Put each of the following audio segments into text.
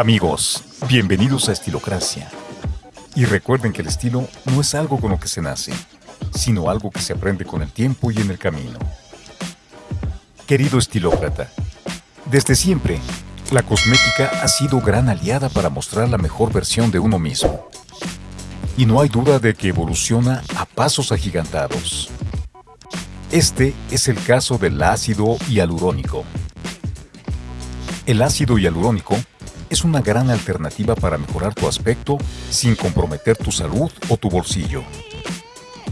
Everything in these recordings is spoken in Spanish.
Amigos, bienvenidos a Estilocracia. Y recuerden que el estilo no es algo con lo que se nace, sino algo que se aprende con el tiempo y en el camino. Querido estilócrata, desde siempre, la cosmética ha sido gran aliada para mostrar la mejor versión de uno mismo. Y no hay duda de que evoluciona a pasos agigantados. Este es el caso del ácido hialurónico. El ácido hialurónico es una gran alternativa para mejorar tu aspecto sin comprometer tu salud o tu bolsillo.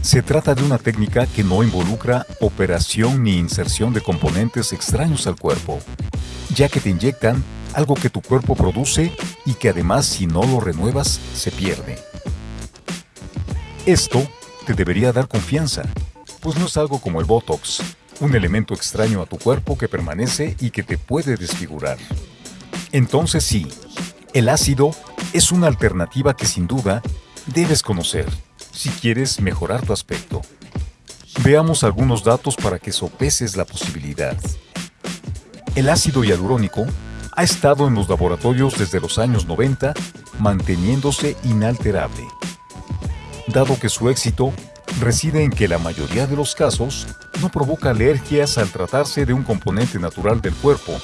Se trata de una técnica que no involucra operación ni inserción de componentes extraños al cuerpo, ya que te inyectan algo que tu cuerpo produce y que además si no lo renuevas se pierde. Esto te debería dar confianza, pues no es algo como el Botox, un elemento extraño a tu cuerpo que permanece y que te puede desfigurar. Entonces sí, el ácido es una alternativa que sin duda debes conocer si quieres mejorar tu aspecto. Veamos algunos datos para que sopeses la posibilidad. El ácido hialurónico ha estado en los laboratorios desde los años 90 manteniéndose inalterable, dado que su éxito reside en que la mayoría de los casos no provoca alergias al tratarse de un componente natural del cuerpo,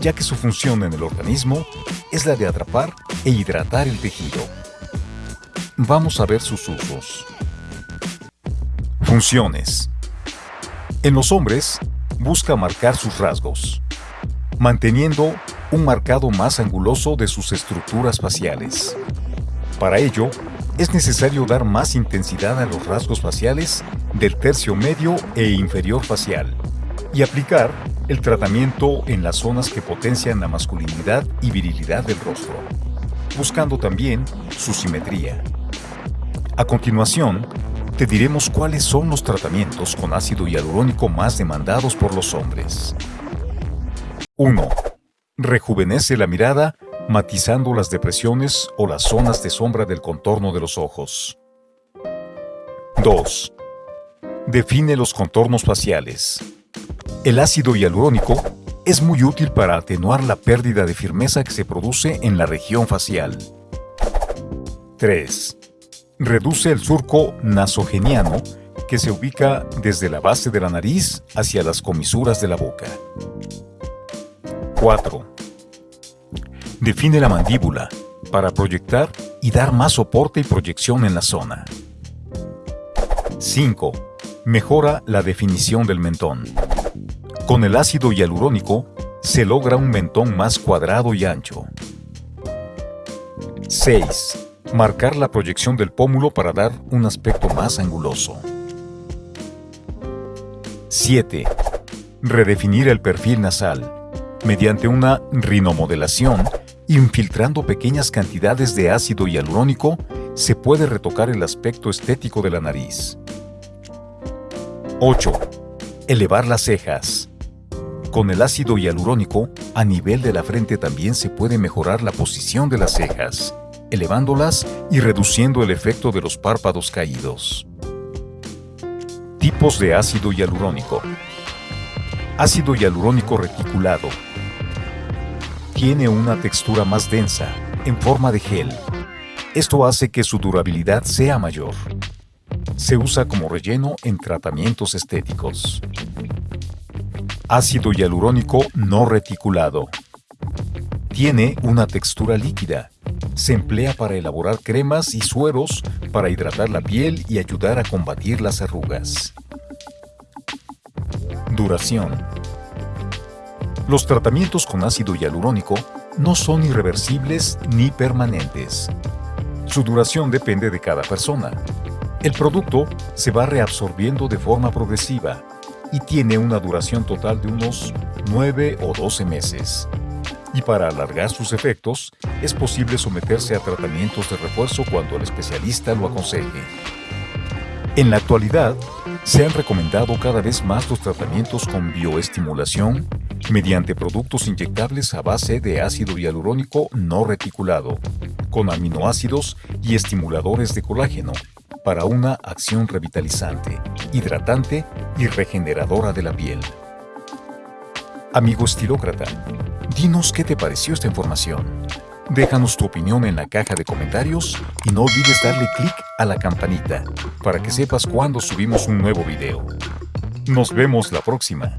ya que su función en el organismo es la de atrapar e hidratar el tejido. Vamos a ver sus usos. Funciones. En los hombres, busca marcar sus rasgos, manteniendo un marcado más anguloso de sus estructuras faciales. Para ello, es necesario dar más intensidad a los rasgos faciales del tercio medio e inferior facial y aplicar el tratamiento en las zonas que potencian la masculinidad y virilidad del rostro, buscando también su simetría. A continuación, te diremos cuáles son los tratamientos con ácido hialurónico más demandados por los hombres. 1. Rejuvenece la mirada matizando las depresiones o las zonas de sombra del contorno de los ojos. 2. Define los contornos faciales. El ácido hialurónico es muy útil para atenuar la pérdida de firmeza que se produce en la región facial. 3. Reduce el surco nasogeniano que se ubica desde la base de la nariz hacia las comisuras de la boca. 4 Define la mandíbula para proyectar y dar más soporte y proyección en la zona. 5. Mejora la definición del mentón. Con el ácido hialurónico se logra un mentón más cuadrado y ancho. 6. Marcar la proyección del pómulo para dar un aspecto más anguloso. 7. Redefinir el perfil nasal mediante una rinomodelación Infiltrando pequeñas cantidades de ácido hialurónico, se puede retocar el aspecto estético de la nariz. 8. Elevar las cejas. Con el ácido hialurónico, a nivel de la frente también se puede mejorar la posición de las cejas, elevándolas y reduciendo el efecto de los párpados caídos. Tipos de ácido hialurónico. Ácido hialurónico reticulado, tiene una textura más densa, en forma de gel. Esto hace que su durabilidad sea mayor. Se usa como relleno en tratamientos estéticos. Ácido hialurónico no reticulado. Tiene una textura líquida. Se emplea para elaborar cremas y sueros para hidratar la piel y ayudar a combatir las arrugas. Duración los tratamientos con ácido hialurónico no son irreversibles ni permanentes. Su duración depende de cada persona. El producto se va reabsorbiendo de forma progresiva y tiene una duración total de unos 9 o 12 meses. Y para alargar sus efectos, es posible someterse a tratamientos de refuerzo cuando el especialista lo aconseje. En la actualidad, se han recomendado cada vez más los tratamientos con bioestimulación mediante productos inyectables a base de ácido hialurónico no reticulado, con aminoácidos y estimuladores de colágeno, para una acción revitalizante, hidratante y regeneradora de la piel. Amigo estilócrata, dinos qué te pareció esta información. Déjanos tu opinión en la caja de comentarios y no olvides darle clic a la campanita para que sepas cuando subimos un nuevo video. Nos vemos la próxima.